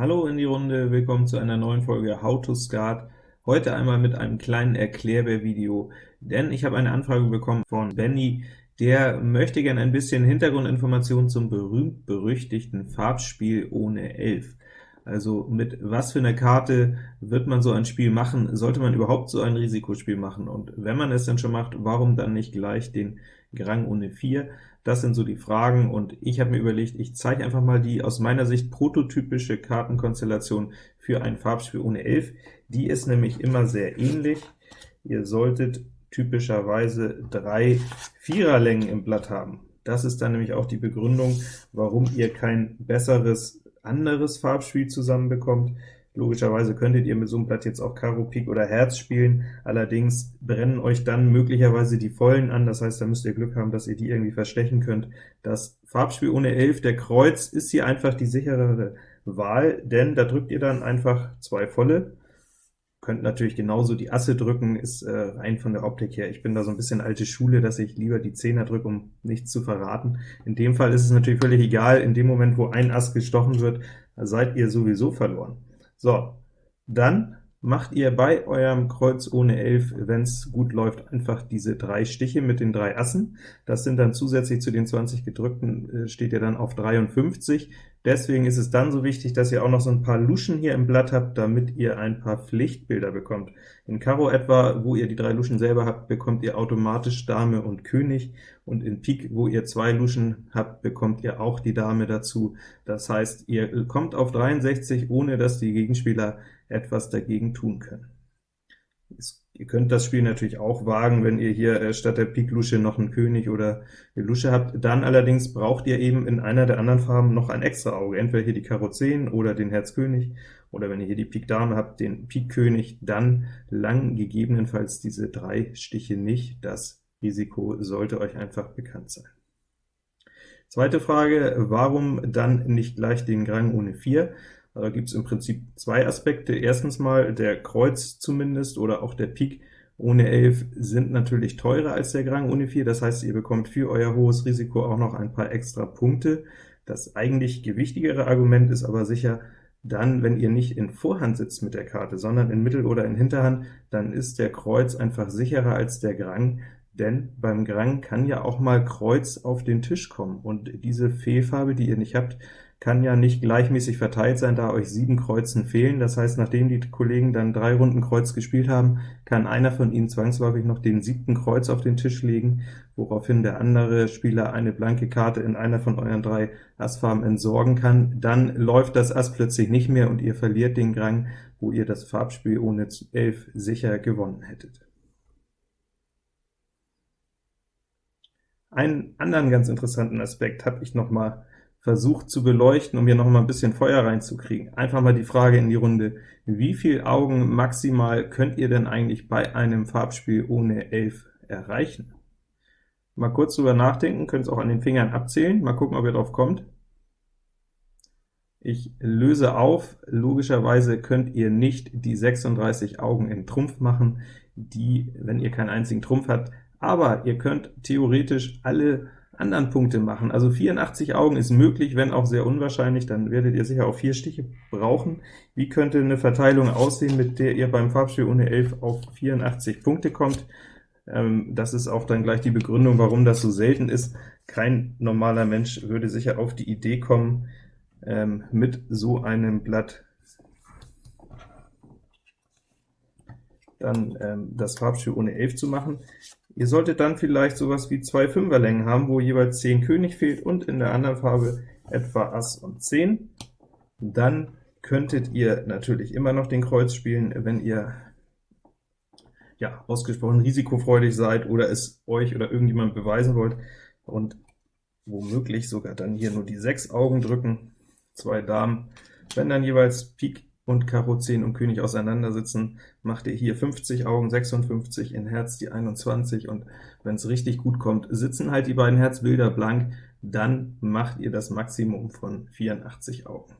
Hallo in die Runde, willkommen zu einer neuen Folge How to Skat. Heute einmal mit einem kleinen Erklärbär-Video, denn ich habe eine Anfrage bekommen von Benny, der möchte gerne ein bisschen Hintergrundinformationen zum berühmt-berüchtigten Farbspiel ohne 11. Also mit was für einer Karte wird man so ein Spiel machen? Sollte man überhaupt so ein Risikospiel machen? Und wenn man es denn schon macht, warum dann nicht gleich den Grang ohne 4? Das sind so die Fragen, und ich habe mir überlegt, ich zeige einfach mal die aus meiner Sicht prototypische Kartenkonstellation für ein Farbspiel ohne 11. Die ist nämlich immer sehr ähnlich. Ihr solltet typischerweise drei Viererlängen im Blatt haben. Das ist dann nämlich auch die Begründung, warum ihr kein besseres anderes Farbspiel zusammenbekommt. Logischerweise könntet ihr mit so einem Blatt jetzt auch Karo, Pik oder Herz spielen, allerdings brennen euch dann möglicherweise die Vollen an, das heißt, da müsst ihr Glück haben, dass ihr die irgendwie verstechen könnt. Das Farbspiel ohne 11, der Kreuz, ist hier einfach die sicherere Wahl, denn da drückt ihr dann einfach zwei Volle, könnt natürlich genauso die Asse drücken, ist äh, rein von der Optik her. Ich bin da so ein bisschen alte Schule, dass ich lieber die Zehner drücke, um nichts zu verraten. In dem Fall ist es natürlich völlig egal, in dem Moment, wo ein Ass gestochen wird, seid ihr sowieso verloren. So, dann macht ihr bei eurem Kreuz ohne 11, wenn es gut läuft, einfach diese drei Stiche mit den drei Assen. Das sind dann zusätzlich zu den 20 gedrückten, äh, steht ihr dann auf 53. Deswegen ist es dann so wichtig, dass ihr auch noch so ein paar Luschen hier im Blatt habt, damit ihr ein paar Pflichtbilder bekommt. In Karo etwa, wo ihr die drei Luschen selber habt, bekommt ihr automatisch Dame und König, und in Pik, wo ihr zwei Luschen habt, bekommt ihr auch die Dame dazu. Das heißt, ihr kommt auf 63, ohne dass die Gegenspieler etwas dagegen tun können. Ihr könnt das Spiel natürlich auch wagen, wenn ihr hier äh, statt der Pik-Lusche noch einen König oder eine Lusche habt. Dann allerdings braucht ihr eben in einer der anderen Farben noch ein extra Auge, entweder hier die Karo 10 oder den Herz König, oder wenn ihr hier die Pik Dame habt, den Pik König, dann lang gegebenenfalls diese drei Stiche nicht. Das Risiko sollte euch einfach bekannt sein. Zweite Frage, warum dann nicht gleich den Grang ohne 4? Da gibt es im Prinzip zwei Aspekte. Erstens mal, der Kreuz zumindest oder auch der Pik ohne 11 sind natürlich teurer als der Grang ohne 4, das heißt, ihr bekommt für euer hohes Risiko auch noch ein paar extra Punkte. Das eigentlich gewichtigere Argument ist aber sicher, dann, wenn ihr nicht in Vorhand sitzt mit der Karte, sondern in Mittel- oder in Hinterhand, dann ist der Kreuz einfach sicherer als der Grang, denn beim Grang kann ja auch mal Kreuz auf den Tisch kommen, und diese Fehlfarbe, die ihr nicht habt, kann ja nicht gleichmäßig verteilt sein, da euch sieben Kreuzen fehlen. Das heißt, nachdem die Kollegen dann drei Runden Kreuz gespielt haben, kann einer von ihnen zwangsläufig noch den siebten Kreuz auf den Tisch legen, woraufhin der andere Spieler eine blanke Karte in einer von euren drei Assfarben entsorgen kann. Dann läuft das Ass plötzlich nicht mehr, und ihr verliert den Grang, wo ihr das Farbspiel ohne 11 sicher gewonnen hättet. Einen anderen ganz interessanten Aspekt habe ich noch mal versucht zu beleuchten, um hier noch mal ein bisschen Feuer reinzukriegen. Einfach mal die Frage in die Runde, wie viel Augen maximal könnt ihr denn eigentlich bei einem Farbspiel ohne 11 erreichen? Mal kurz drüber nachdenken, könnt es auch an den Fingern abzählen, mal gucken, ob ihr drauf kommt. Ich löse auf, logischerweise könnt ihr nicht die 36 Augen in Trumpf machen, die, wenn ihr keinen einzigen Trumpf habt, aber ihr könnt theoretisch alle anderen Punkte machen. Also 84 Augen ist möglich, wenn auch sehr unwahrscheinlich, dann werdet ihr sicher auch vier Stiche brauchen. Wie könnte eine Verteilung aussehen, mit der ihr beim Farbspiel ohne 11 auf 84 Punkte kommt? Ähm, das ist auch dann gleich die Begründung, warum das so selten ist. Kein normaler Mensch würde sicher auf die Idee kommen, ähm, mit so einem Blatt dann ähm, das Farbspiel ohne 11 zu machen. Ihr solltet dann vielleicht sowas wie zwei Fünferlängen haben, wo jeweils 10 König fehlt und in der anderen Farbe etwa Ass und 10. Dann könntet ihr natürlich immer noch den Kreuz spielen, wenn ihr ja, ausgesprochen risikofreudig seid oder es euch oder irgendjemand beweisen wollt, und womöglich sogar dann hier nur die 6 Augen drücken, zwei Damen. Wenn dann jeweils Pik und Karo 10 und König auseinandersitzen, macht ihr hier 50 Augen, 56, in Herz die 21, und wenn es richtig gut kommt, sitzen halt die beiden Herzbilder blank, dann macht ihr das Maximum von 84 Augen.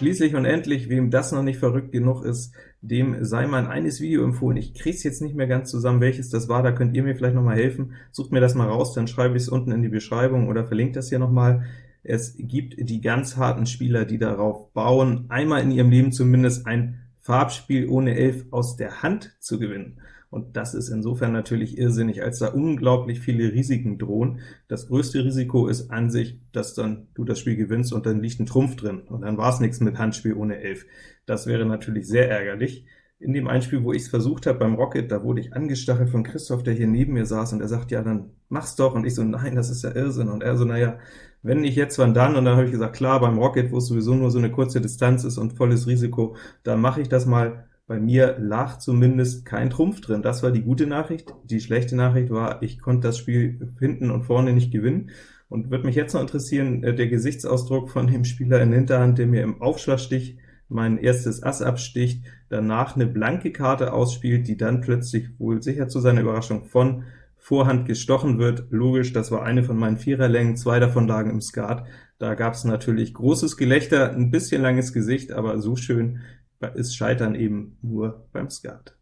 Schließlich und endlich, wem das noch nicht verrückt genug ist, dem sei mein eines Video empfohlen. Ich krieg's jetzt nicht mehr ganz zusammen, welches das war, da könnt ihr mir vielleicht noch mal helfen. Sucht mir das mal raus, dann schreibe ich es unten in die Beschreibung oder verlinkt das hier noch mal. Es gibt die ganz harten Spieler, die darauf bauen, einmal in ihrem Leben zumindest ein Farbspiel ohne Elf aus der Hand zu gewinnen und das ist insofern natürlich irrsinnig, als da unglaublich viele Risiken drohen. Das größte Risiko ist an sich, dass dann du das Spiel gewinnst und dann liegt ein Trumpf drin, und dann war es nichts mit Handspiel ohne Elf. Das wäre natürlich sehr ärgerlich. In dem Einspiel, wo ich es versucht habe beim Rocket, da wurde ich angestachelt von Christoph, der hier neben mir saß, und er sagt, ja, dann mach's doch, und ich so, nein, das ist ja Irrsinn, und er so, naja, wenn nicht jetzt, wann dann? Und dann habe ich gesagt, klar, beim Rocket, wo es sowieso nur so eine kurze Distanz ist und volles Risiko, da mache ich das mal, bei mir lag zumindest kein Trumpf drin. Das war die gute Nachricht. Die schlechte Nachricht war, ich konnte das Spiel hinten und vorne nicht gewinnen. Und wird mich jetzt noch interessieren, äh, der Gesichtsausdruck von dem Spieler in Hinterhand, der mir im Aufschlagstich mein erstes Ass absticht, danach eine blanke Karte ausspielt, die dann plötzlich wohl sicher zu seiner Überraschung von Vorhand gestochen wird. Logisch, das war eine von meinen Viererlängen, zwei davon lagen im Skat. Da gab es natürlich großes Gelächter, ein bisschen langes Gesicht, aber so schön ist Scheitern eben nur beim Skat.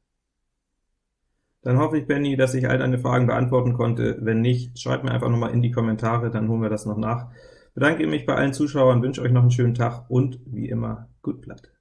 Dann hoffe ich, Benny, dass ich all deine Fragen beantworten konnte. Wenn nicht, schreib mir einfach nochmal in die Kommentare, dann holen wir das noch nach. Bedanke mich bei allen Zuschauern, wünsche euch noch einen schönen Tag und wie immer, gut Blatt.